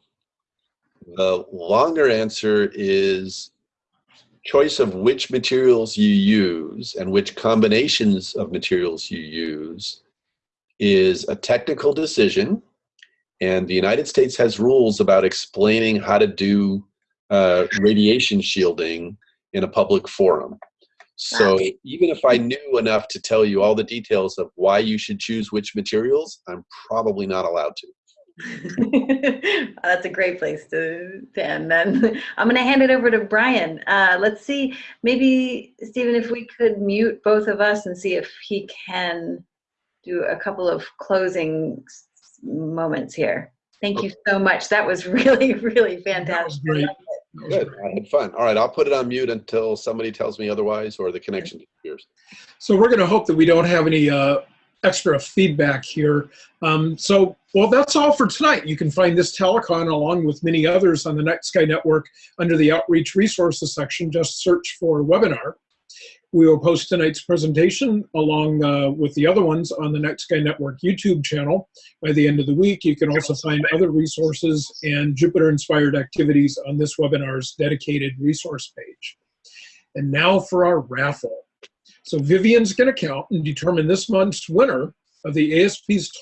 The longer answer is choice of which materials you use and which combinations of materials you use is a technical decision. And the United States has rules about explaining how to do uh, radiation shielding in a public forum. So even if I knew enough to tell you all the details of why you should choose which materials, I'm probably not allowed to. That's a great place to, to end then. I'm going to hand it over to Brian. Uh, let's see, maybe, Steven, if we could mute both of us and see if he can do a couple of closing s- moments here. Thank you so much. That was really, really fantastic. great. That was Good. great. I had fun. All right, I'll put it on mute until somebody tells me otherwise or the connection disappears. So we're going to hope that we don't have any uh, extra feedback here. Um, so, well, that's all for tonight. You can find this telecon along with many others on the Night Sky Network under the Outreach Resources section. Just search for webinar. We will post tonight's presentation along uh, with the other ones on the Night Sky Network YouTube channel by the end of the week. You can also find other resources and Jupiter-inspired activities on this webinar's dedicated resource page. And now for our raffle. So Vivian's going to count and determine this month's winner of the ASP's